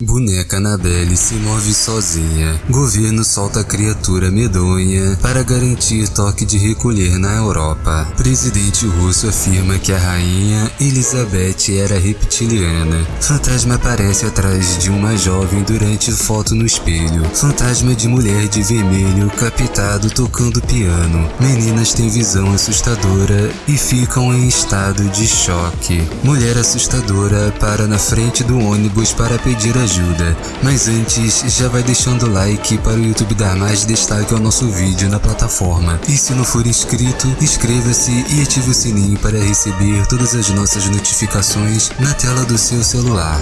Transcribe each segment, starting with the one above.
Boneca Annabelle se move sozinha. Governo solta criatura medonha para garantir toque de recolher na Europa. Presidente russo afirma que a rainha Elizabeth era reptiliana. Fantasma aparece atrás de uma jovem durante foto no espelho. Fantasma de mulher de vermelho captado tocando piano. Meninas têm visão assustadora e ficam em estado de choque. Mulher assustadora para na frente do ônibus para pedir ajuda ajuda. Mas antes, já vai deixando o like para o YouTube dar mais destaque ao nosso vídeo na plataforma. E se não for inscrito, inscreva-se e ative o sininho para receber todas as nossas notificações na tela do seu celular.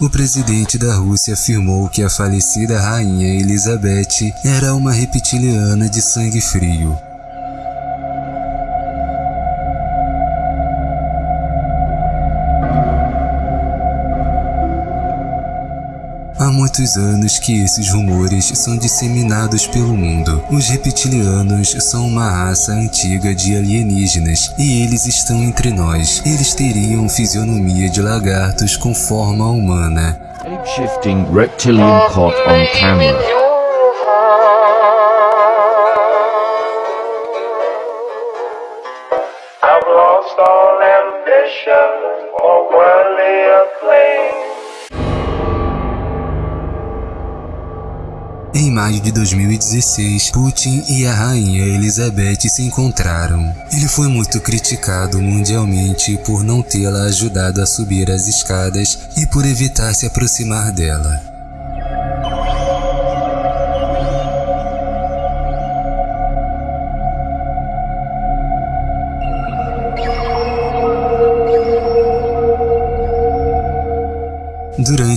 O presidente da Rússia afirmou que a falecida rainha Elizabeth era uma reptiliana de sangue frio. Muitos anos que esses rumores são disseminados pelo mundo. Os reptilianos são uma raça antiga de alienígenas e eles estão entre nós. Eles teriam fisionomia de lagartos com forma humana. Shape-shifting reptilian caught on camera. Em maio de 2016, Putin e a rainha Elizabeth se encontraram. Ele foi muito criticado mundialmente por não tê-la ajudado a subir as escadas e por evitar se aproximar dela.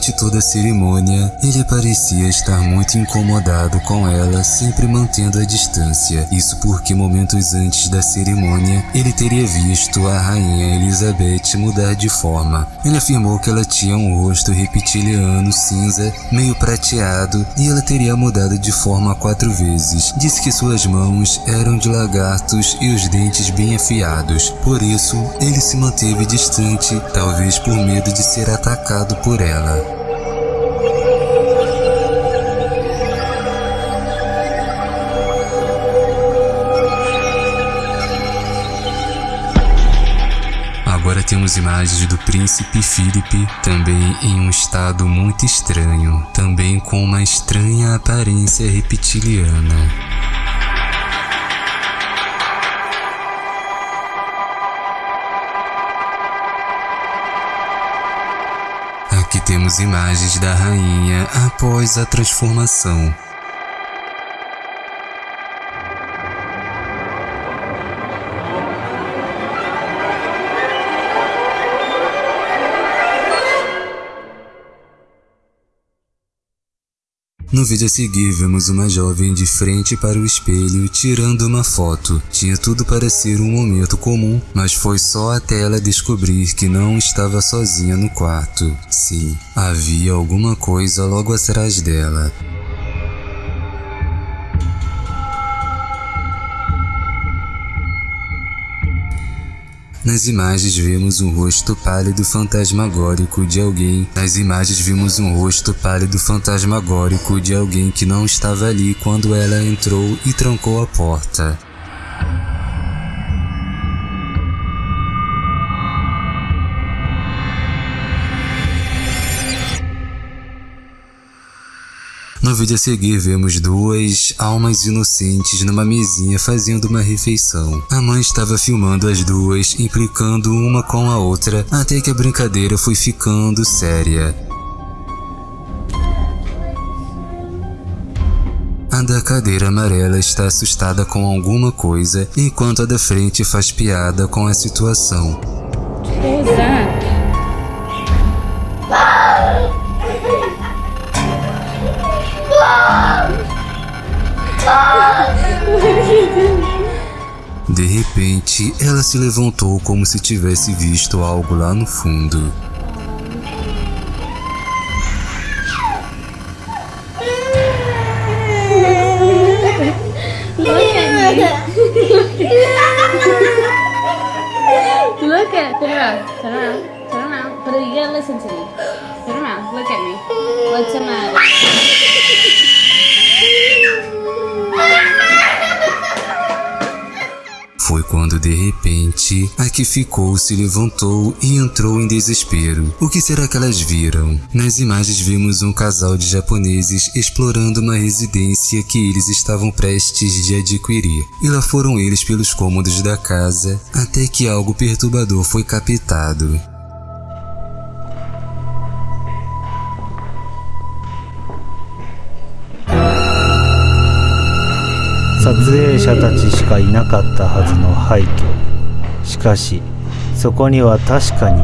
Durante toda a cerimônia, ele parecia estar muito incomodado com ela, sempre mantendo a distância. Isso porque momentos antes da cerimônia, ele teria visto a rainha Elizabeth mudar de forma. Ele afirmou que ela tinha um rosto reptiliano cinza, meio prateado, e ela teria mudado de forma quatro vezes. Disse que suas mãos eram de lagartos e os dentes bem afiados. Por isso, ele se manteve distante, talvez por medo de ser atacado por ela. Temos imagens do príncipe Philip, também em um estado muito estranho, também com uma estranha aparência reptiliana. Aqui temos imagens da rainha após a transformação. No vídeo a seguir, vemos uma jovem de frente para o espelho tirando uma foto. Tinha tudo para ser um momento comum, mas foi só até ela descobrir que não estava sozinha no quarto. Sim, havia alguma coisa logo atrás dela. Nas imagens vemos um rosto pálido fantasmagórico de alguém. Nas imagens vimos um rosto pálido fantasmagórico de alguém que não estava ali quando ela entrou e trancou a porta. No vídeo a seguir vemos duas almas inocentes numa mesinha fazendo uma refeição. A mãe estava filmando as duas, implicando uma com a outra, até que a brincadeira foi ficando séria. A da cadeira amarela está assustada com alguma coisa, enquanto a da frente faz piada com a situação. What De repente, ela se levantou como se tivesse visto algo lá no fundo. look at turn around, turn around, turn around. But you gotta listen to me. Turn around, look at me. What's the matter? repente a que ficou se levantou e entrou em desespero. O que será que elas viram? Nas imagens vimos um casal de japoneses explorando uma residência que eles estavam prestes de adquirir. E lá foram eles pelos cômodos da casa até que algo perturbador foi captado. 撮影者たちしかいなかったはずの廃墟 しかしそこには確かに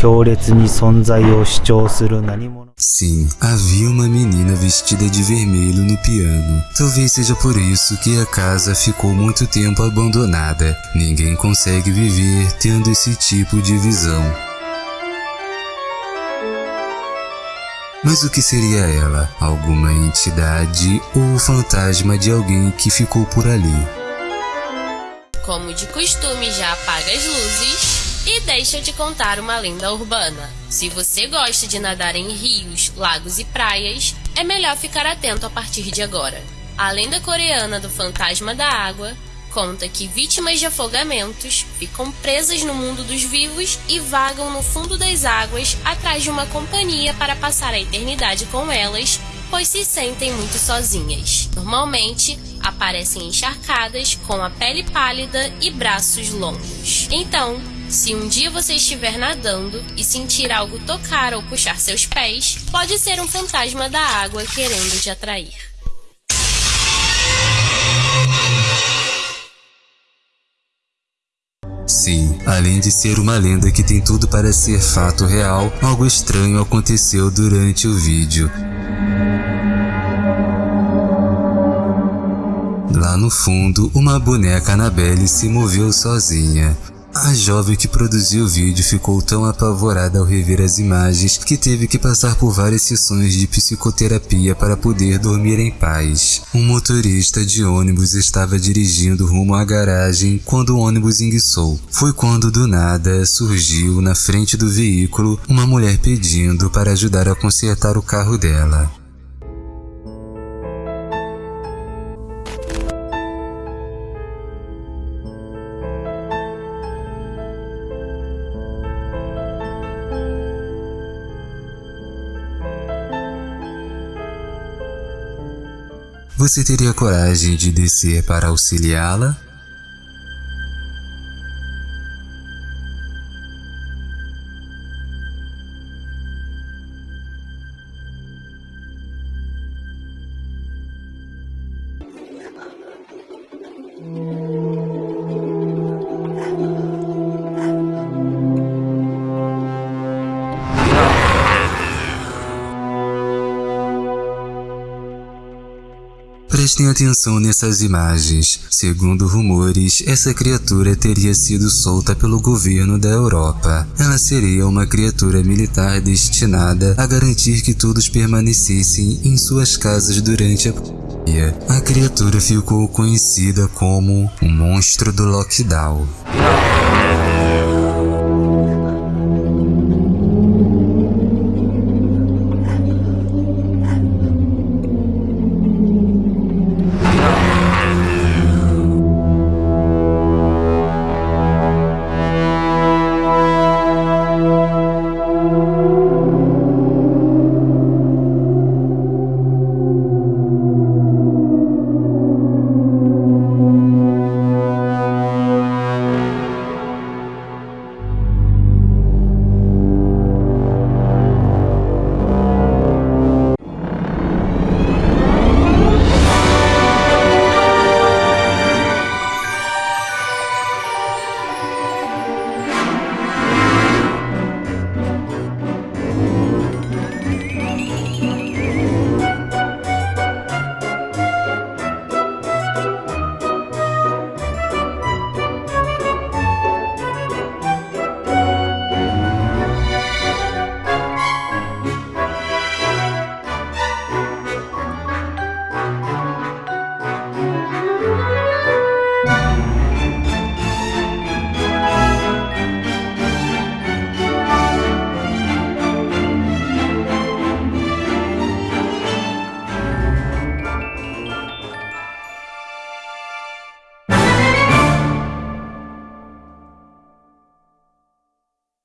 強烈に存在を主張する何者 Sim, havia uma menina vestida de vermelho no piano. Talvez seja por isso que a casa ficou muito tempo abandonada. Ninguém consegue viver tendo esse tipo de visão. Mas o que seria ela? Alguma entidade ou o fantasma de alguém que ficou por ali? Como de costume, já apaga as luzes e deixa te contar uma lenda urbana. Se você gosta de nadar em rios, lagos e praias, é melhor ficar atento a partir de agora. A lenda coreana do fantasma da água conta que vítimas de afogamentos ficam presas no mundo dos vivos e vagam no fundo das águas atrás de uma companhia para passar a eternidade com elas, pois se sentem muito sozinhas. Normalmente, aparecem encharcadas, com a pele pálida e braços longos. Então, se um dia você estiver nadando e sentir algo tocar ou puxar seus pés, pode ser um fantasma da água querendo te atrair. Sim, além de ser uma lenda que tem tudo para ser fato real, algo estranho aconteceu durante o vídeo. Lá no fundo, uma boneca Annabelle se moveu sozinha. A jovem que produziu o vídeo ficou tão apavorada ao rever as imagens que teve que passar por várias sessões de psicoterapia para poder dormir em paz. Um motorista de ônibus estava dirigindo rumo à garagem quando o ônibus enguiçou. Foi quando do nada surgiu na frente do veículo uma mulher pedindo para ajudar a consertar o carro dela. Você teria coragem de descer para auxiliá-la? Prestem atenção nessas imagens. Segundo rumores, essa criatura teria sido solta pelo governo da Europa. Ela seria uma criatura militar destinada a garantir que todos permanecessem em suas casas durante a pandemia. A criatura ficou conhecida como o Monstro do Lockdown.